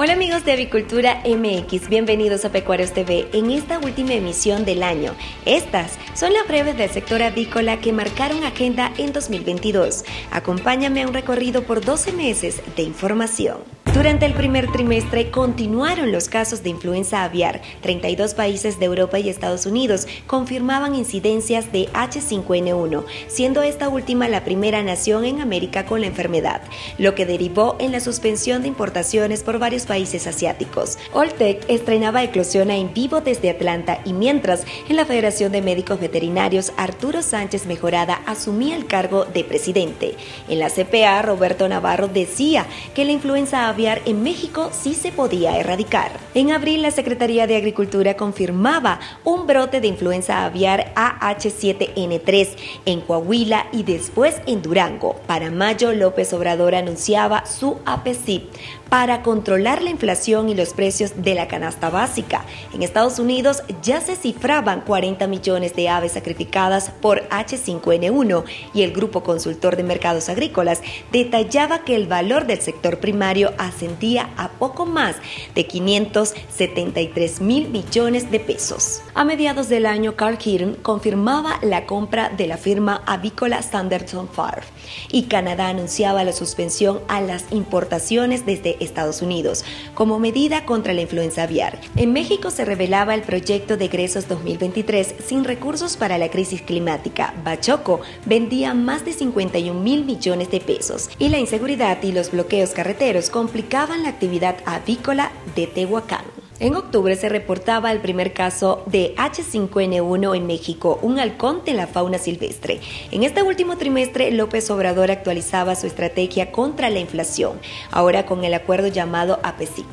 Hola amigos de Avicultura MX, bienvenidos a Pecuarios TV en esta última emisión del año. Estas son las breves del sector avícola que marcaron agenda en 2022. Acompáñame a un recorrido por 12 meses de información. Durante el primer trimestre continuaron los casos de influenza aviar. 32 países de Europa y Estados Unidos confirmaban incidencias de H5N1, siendo esta última la primera nación en América con la enfermedad, lo que derivó en la suspensión de importaciones por varios países asiáticos. Oltec estrenaba Eclosiona en vivo desde Atlanta y mientras en la Federación de Médicos Veterinarios Arturo Sánchez Mejorada asumía el cargo de presidente. En la CPA Roberto Navarro decía que la influenza aviar en México sí se podía erradicar. En abril, la Secretaría de Agricultura confirmaba un brote de influenza aviar AH7N3 en Coahuila y después en Durango. Para mayo, López Obrador anunciaba su APCIP para controlar la inflación y los precios de la canasta básica. En Estados Unidos ya se cifraban 40 millones de aves sacrificadas por H5N1 y el Grupo Consultor de Mercados Agrícolas detallaba que el valor del sector primario ascendía a poco más de 573 mil millones de pesos. A mediados del año, Carl Hearn confirmaba la compra de la firma avícola Standardson Farm y Canadá anunciaba la suspensión a las importaciones desde Estados Unidos como medida contra la influenza aviar. En México se revelaba el proyecto de egresos 2023 sin recursos para la crisis climática. Bachoco vendía más de 51 mil millones de pesos y la inseguridad y los bloqueos carreteros complicaban la actividad avícola de Tehuacán. En octubre se reportaba el primer caso de H5N1 en México, un halcón de la fauna silvestre. En este último trimestre, López Obrador actualizaba su estrategia contra la inflación, ahora con el acuerdo llamado APESIC,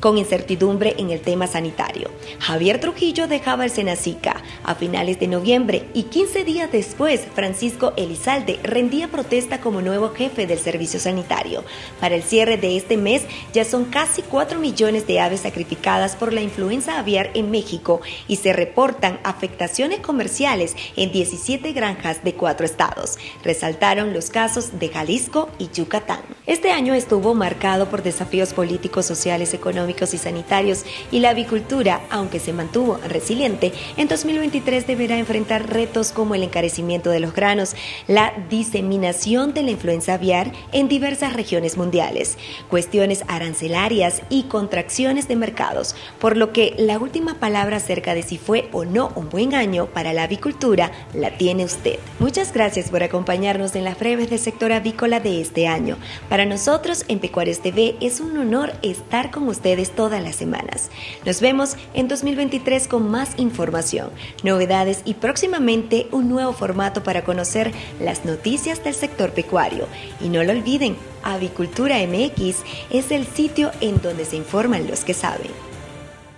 con incertidumbre en el tema sanitario. Javier Trujillo dejaba el Senacica a finales de noviembre y 15 días después, Francisco Elizalde rendía protesta como nuevo jefe del servicio sanitario. Para el cierre de este mes, ya son casi 4 millones de aves sacrificadas por la influenza aviar en México y se reportan afectaciones comerciales en 17 granjas de cuatro estados. Resaltaron los casos de Jalisco y Yucatán. Este año estuvo marcado por desafíos políticos, sociales, económicos y sanitarios y la avicultura, aunque se mantuvo resiliente, en 2023 deberá enfrentar retos como el encarecimiento de los granos, la diseminación de la influenza aviar en diversas regiones mundiales, cuestiones arancelarias y contracciones de mercados, por lo que la última palabra acerca de si fue o no un buen año para la avicultura la tiene usted. Muchas gracias por acompañarnos en las breves del sector avícola de este año. Para nosotros en Pecuarios TV es un honor estar con ustedes todas las semanas. Nos vemos en 2023 con más información, novedades y próximamente un nuevo formato para conocer las noticias del sector pecuario. Y no lo olviden, Avicultura MX es el sitio en donde se informan los que saben.